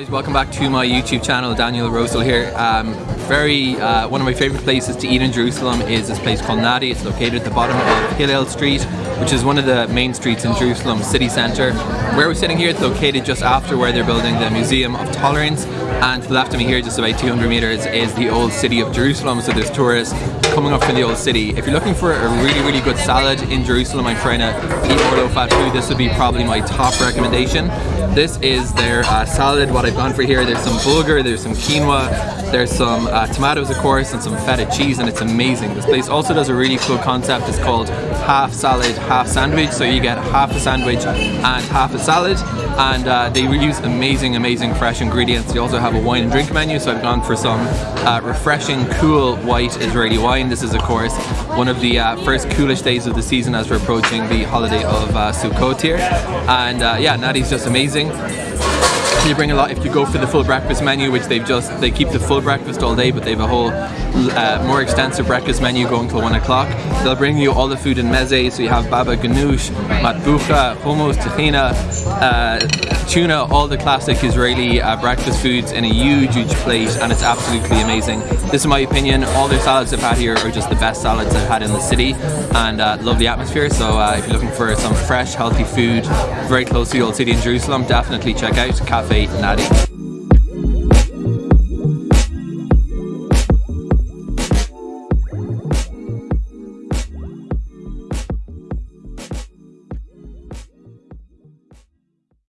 guys, welcome back to my YouTube channel. Daniel Rosehill here. Um, very uh, one of my favorite places to eat in Jerusalem is this place called Nadi. It's located at the bottom of Hillel Street, which is one of the main streets in Jerusalem city centre. Where we're sitting here, it's located just after where they're building the Museum of Tolerance. And to the left of me here, just about 200 meters, is the old city of Jerusalem. So there's tourists coming up from the old city. If you're looking for a really, really good salad in Jerusalem, I'm trying to eat more low-fat food. This would be probably my top recommendation. This is their uh, salad. What I've gone for here, there's some bulgur, there's some quinoa, there's some uh, tomatoes, of course, and some feta cheese, and it's amazing. This place also does a really cool concept. It's called half salad, half sandwich. So you get half a sandwich and half a salad, and uh, they use amazing, amazing fresh ingredients. They also have a wine and drink menu, so I've gone for some uh, refreshing, cool white Israeli wine. This is, of course, one of the uh, first coolest days of the season as we're approaching the holiday of uh, Sukkot here. And uh, yeah, Nadi's just amazing you bring a lot if you go for the full breakfast menu which they've just they keep the full breakfast all day but they have a whole uh, more extensive breakfast menu going till one o'clock. They'll bring you all the food in meze so you have baba ganoush matbucha hummus tahina uh, tuna all the classic Israeli uh, breakfast foods in a huge huge plate and it's absolutely amazing. This is my opinion. All their salads I've had here are just the best salads I've had in the city and uh, love the atmosphere so uh, if you're looking for some fresh healthy food very close to the old city in Jerusalem definitely check out Cafe Nadi.